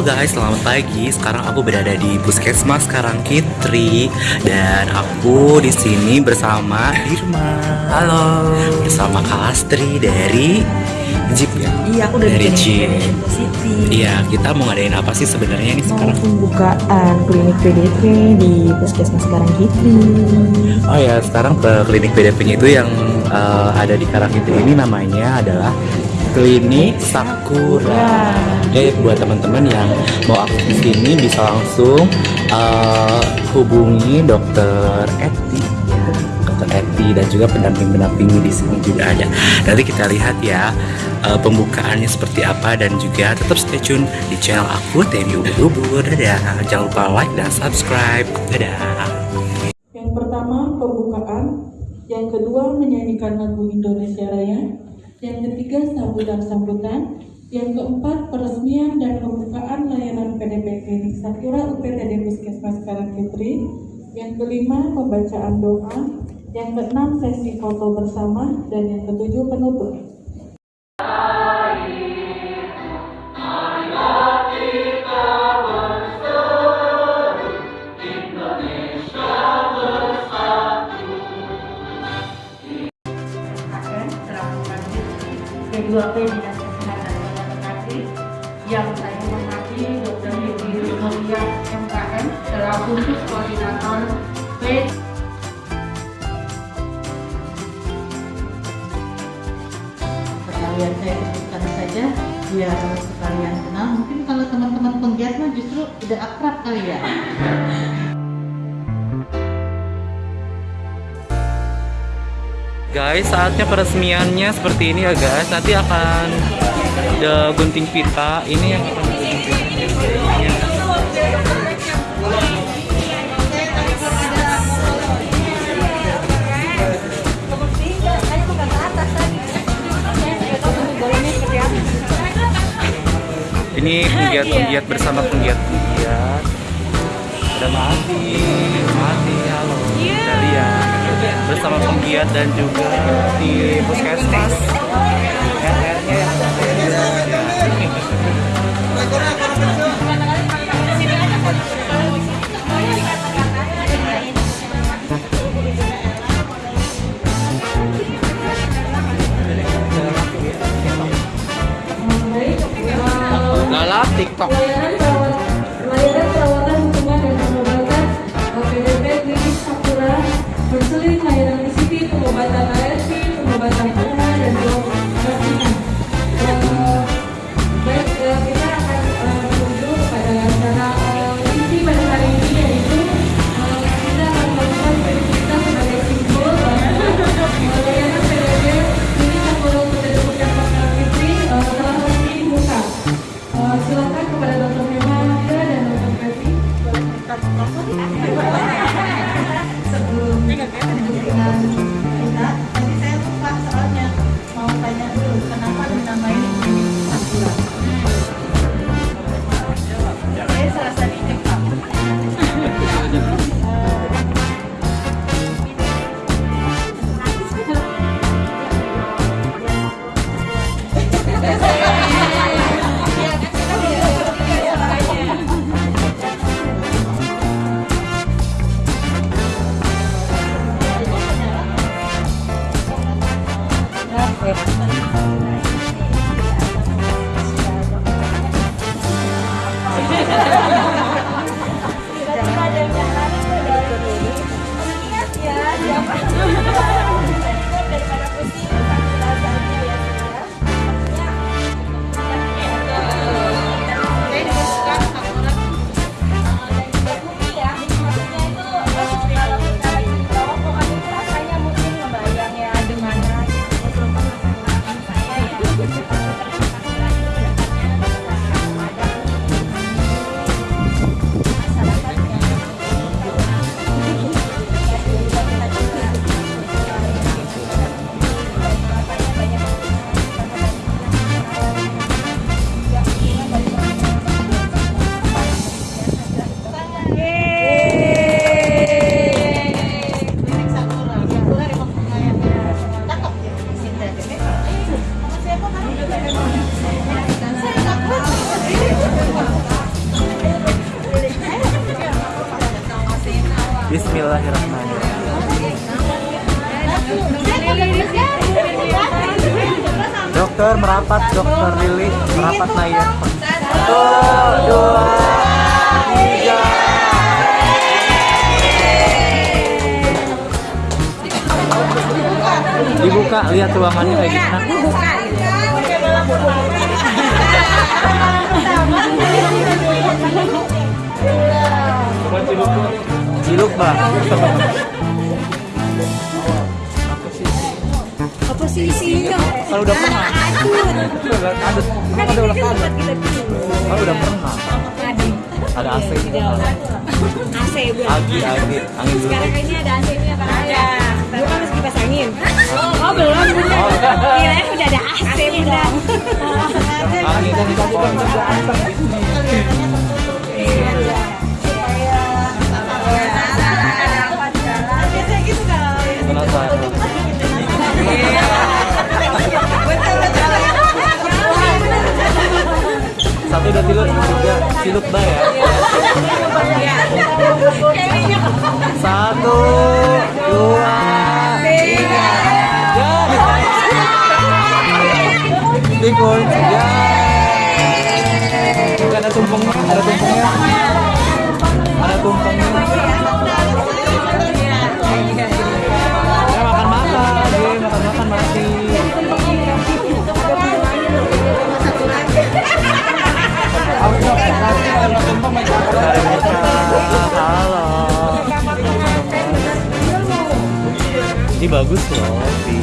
Halo guys, selamat pagi. Sekarang aku berada di Puskesmas Karangkitri dan aku di sini bersama Irma. Halo. Bersama Kalastri dari Jeep ya. Iya, aku dari Jeep. City. Iya, kita mau ngadain apa sih sebenarnya ini sekarang? pembukaan klinik PDP di Puskesmas Karangkitri. Oh ya, sekarang ke klinik PDP-nya itu yang eh, ada di Karangkitri ini namanya adalah Klinik Sakura. Jadi buat teman-teman yang mau aktif di sini bisa langsung eh, hubungi Dokter Eti, Dokter Eti dan juga pendamping-pendamping di sini juga ada. Nanti kita lihat ya eh, pembukaannya seperti apa dan juga tetap stay tune di channel aku Temi Ubur-Ubur. Dadah. Jangan lupa like dan subscribe. Dadah. Yang pertama pembukaan, yang kedua menyanyikan lagu Indonesia Raya, yang ketiga sambutan-sambutan, yang keempat peresmian dan pembukaan layanan PDP Klinik Sakura UPTD Puskesmas Karangkitri, yang kelima pembacaan doa, yang keenam sesi foto bersama, dan yang ketujuh penutup. P2P Dinas Kesehatan. Kota Bekasi yang saya hormati Dr. Yudi Mulia MKM selaku khusus koordinator P. Sekalian saya sebutkan saja biar sekalian kenal. Mungkin kalau teman-teman penggiat mah justru udah akrab kali ya Guys, saatnya peresmiannya seperti ini ya guys. Nanti akan ada gunting pita. Ini yang akan gunting pita. Ini penggiat-penggiat bersama penggiat-penggiat. Ada mati, mati, bersama penggiat dan juga di puskesmas. RR-nya silakan kepada Dr. Mema Amira dan Dr. Pepi sebelum dengan Dokter merapat dokter Lili merapat Naya. Satu dua tiga. Dibuka lihat ruangannya kayak gimana. Ciluk bang Apa sih isinya? kalau udah pernah. Ada ada ada. udah pernah. Kalau udah pernah. ada AC AC bu. agi agi angin dulu. Sekarang ini ada AC-nya kan? Ada. Dulu kan masih kipas angin. Oh belum. Bunda. Oh. Kirain udah ada AC bunda. angin kan tadi kan penasaran udah tidur tiga ciluk dah ya. Satu bagus loh